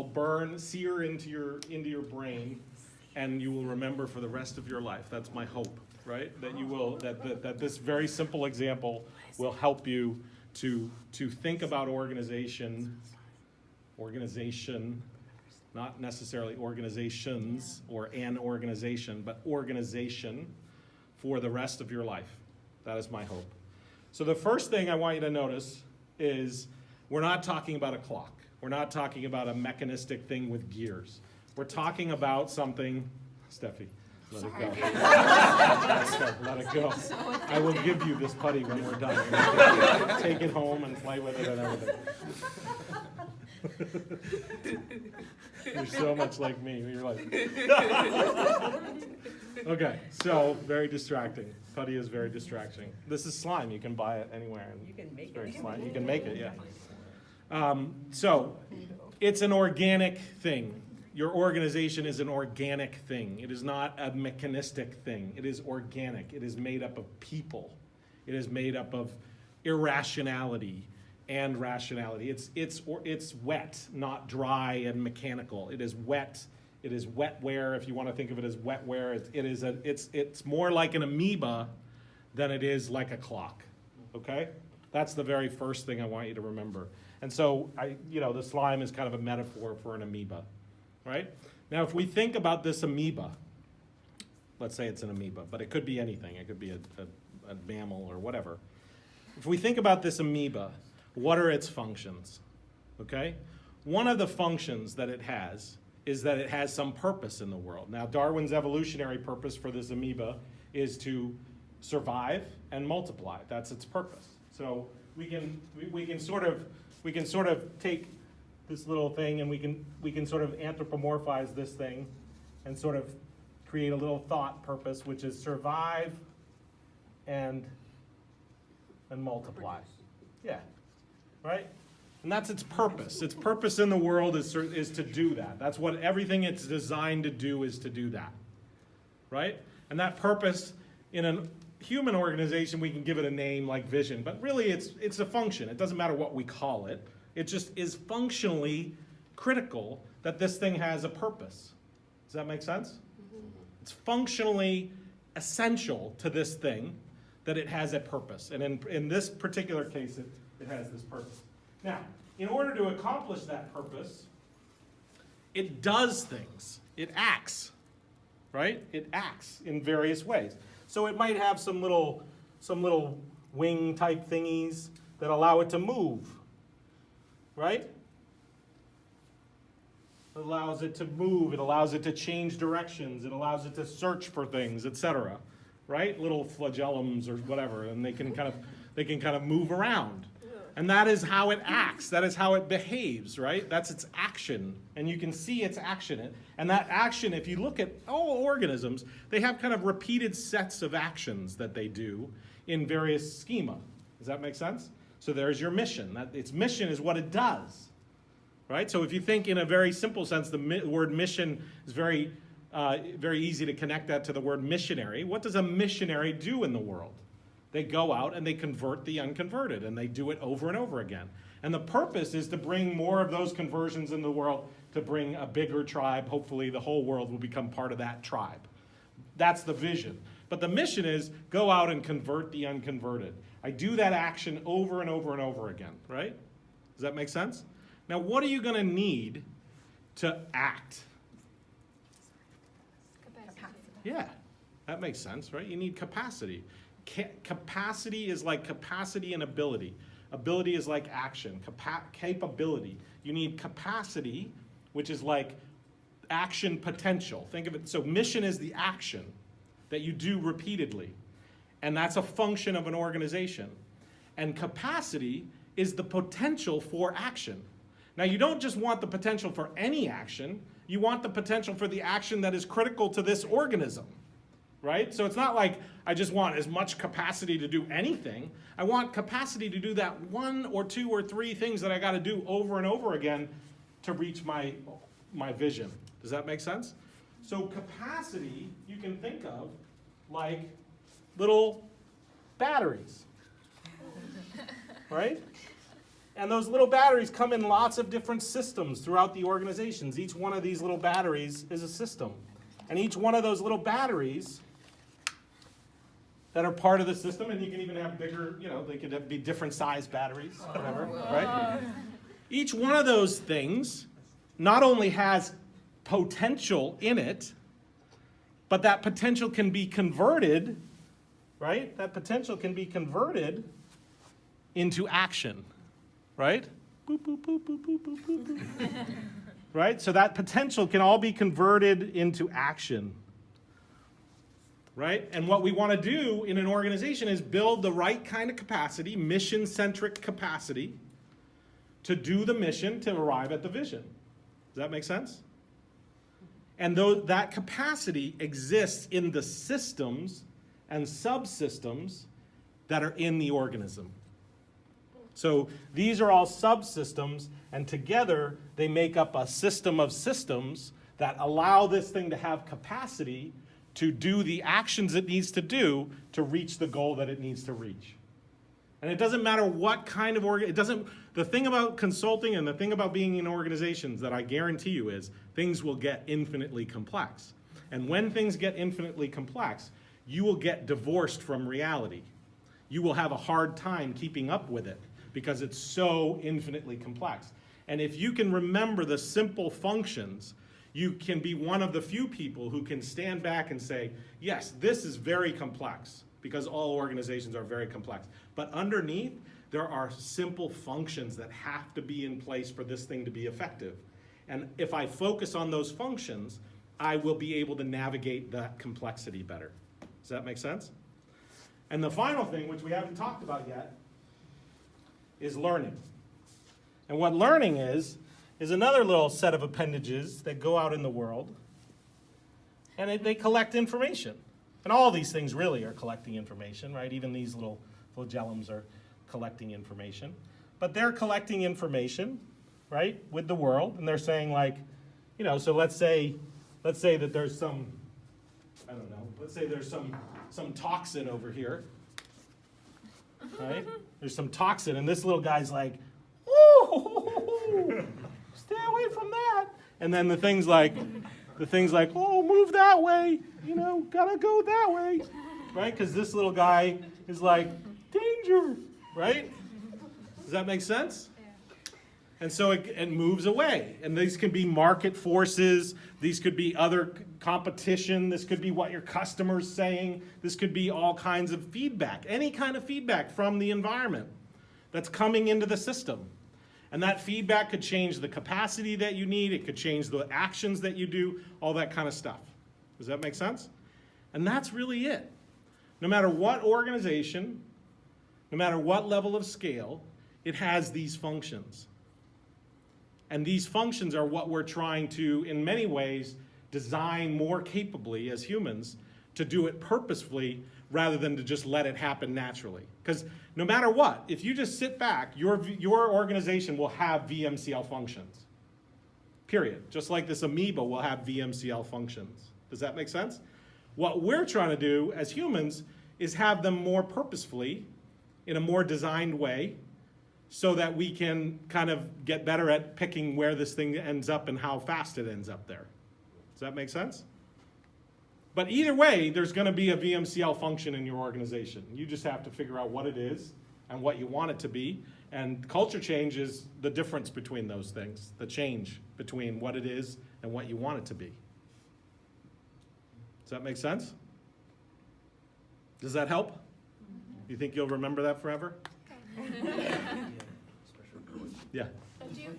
will burn, sear into your, into your brain, and you will remember for the rest of your life. That's my hope, right? That you will, that, that, that this very simple example will help you to, to think about organization, organization, not necessarily organizations or an organization, but organization for the rest of your life. That is my hope. So the first thing I want you to notice is we're not talking about a clock. We're not talking about a mechanistic thing with gears. We're talking about something, Steffi, let it go. Let it go. I will give you this putty when we're done. Take it home and play with it and everything. You're so much like me. You're like. okay, so very distracting. Putty is very distracting. This is slime. You can buy it anywhere. and You can make it. slime. You can make it, yeah. Um, so it's an organic thing. Your organization is an organic thing. It is not a mechanistic thing. It is organic. It is made up of people. It is made up of irrationality and rationality. It's it's or it's wet, not dry and mechanical. It is wet. It is wetware. If you want to think of it as wetware, it, it is a it's it's more like an amoeba than it is like a clock. Okay, that's the very first thing I want you to remember. And so I, you know, the slime is kind of a metaphor for an amoeba, right? Now, if we think about this amoeba, let's say it's an amoeba, but it could be anything. It could be a, a, a mammal or whatever. If we think about this amoeba, what are its functions? Okay? One of the functions that it has is that it has some purpose in the world. Now, Darwin's evolutionary purpose for this amoeba is to survive and multiply. That's its purpose. So we can, we, we can sort of, we can sort of take this little thing and we can, we can sort of anthropomorphize this thing and sort of create a little thought purpose, which is survive and, and multiply. Yeah, right? And that's its purpose. Its purpose in the world is, is to do that. That's what everything it's designed to do is to do that, right? And that purpose in a human organization, we can give it a name like vision, but really it's, it's a function. It doesn't matter what we call it. It just is functionally critical that this thing has a purpose. Does that make sense? Mm-hmm. It's functionally essential to this thing that it has a purpose. And in, in this particular case, it, it has this purpose. Now, in order to accomplish that purpose, it does things. It acts, right? It acts in various ways. So it might have some little, some little wing type thingies that allow it to move, right? It allows it to move, it allows it to change directions, it allows it to search for things, etc. Right? Little flagellums or whatever, and they can kind of they can kind of move around. And that is how it acts. That is how it behaves, right? That's its action. And you can see its action. And that action, if you look at all organisms, they have kind of repeated sets of actions that they do in various schema. Does that make sense? So there's your mission. That its mission is what it does right? So if you think in a very simple sense, the mi word mission is very, uh, very easy to connect that to the word missionary. What does a missionary do in the world? They go out and they convert the unconverted, and they do it over and over again. And the purpose is to bring more of those conversions in the world, to bring a bigger tribe. Hopefully, the whole world will become part of that tribe. That's the vision. But the mission is go out and convert the unconverted. I do that action over and over and over again, right? Does that make sense? Now, what are you going to need to act? Yeah, that makes sense, right? You need capacity. Ca- capacity is like capacity and ability. Ability is like action. Capa- capability. You need capacity, which is like action potential. Think of it. So, mission is the action that you do repeatedly, and that's a function of an organization. And capacity is the potential for action. Now, you don't just want the potential for any action, you want the potential for the action that is critical to this organism, right? So it's not like I just want as much capacity to do anything. I want capacity to do that one or two or three things that I got to do over and over again to reach my, my vision. Does that make sense? So, capacity you can think of like little batteries, right? And those little batteries come in lots of different systems throughout the organizations. Each one of these little batteries is a system. And each one of those little batteries that are part of the system, and you can even have bigger, you know, they could have- be different size batteries, whatever, right? Each one of those things not only has potential in it, but that potential can be converted, right? That potential can be converted into action, right? Boop, boop, boop, boop, boop, boop, boop. right? So that potential can all be converted into action. Right? And what we want to do in an organization is build the right kind of capacity, mission centric capacity, to do the mission to arrive at the vision. Does that make sense? And though that capacity exists in the systems and subsystems that are in the organism. So these are all subsystems, and together they make up a system of systems that allow this thing to have capacity to do the actions it needs to do to reach the goal that it needs to reach. And it doesn't matter what kind of org, it doesn't, the thing about consulting and the thing about being in organizations that I guarantee you is things will get infinitely complex. And when things get infinitely complex, you will get divorced from reality. You will have a hard time keeping up with it because it's so infinitely complex. And if you can remember the simple functions, you can be one of the few people who can stand back and say, yes, this is very complex because all organizations are very complex. But underneath, there are simple functions that have to be in place for this thing to be effective. And if I focus on those functions, I will be able to navigate that complexity better. Does that make sense? And the final thing, which we haven't talked about yet, is learning. And what learning is, is another little set of appendages that go out in the world and it, they collect information. And all these things really are collecting information, right? Even these little flagellums are collecting information. But they're collecting information, right, with the world, and they're saying like, you know, so let's say, let's say that there's some, I don't know, let's say there's some, some toxin over here, right? There's some toxin, and this little guy's like, ooh, stay away from that. And then the thing's like, the thing's like, oh, move that way, you know, gotta go that way, right? Because this little guy is like, danger, right? Does that make sense? And so it, it moves away. And these can be market forces, these could be other competition, this could be what your customer's saying, this could be all kinds of feedback, any kind of feedback from the environment that's coming into the system. And that feedback could change the capacity that you need, it could change the actions that you do, all that kind of stuff. Does that make sense? And that's really it. No matter what organization, no matter what level of scale, it has these functions. And these functions are what we're trying to, in many ways, design more capably as humans to do it purposefully rather than to just let it happen naturally. Because no matter what, if you just sit back, your, your organization will have VMCL functions. Period. Just like this amoeba will have VMCL functions. Does that make sense? What we're trying to do as humans is have them more purposefully, in a more designed way, so that we can kind of get better at picking where this thing ends up and how fast it ends up there. Does that make sense? But either way, there's going to be a VMCL function in your organization. You just have to figure out what it is and what you want it to be. And culture change is the difference between those things, the change between what it is and what you want it to be. Does that make sense? Does that help? You think you'll remember that forever? Yeah. Do you,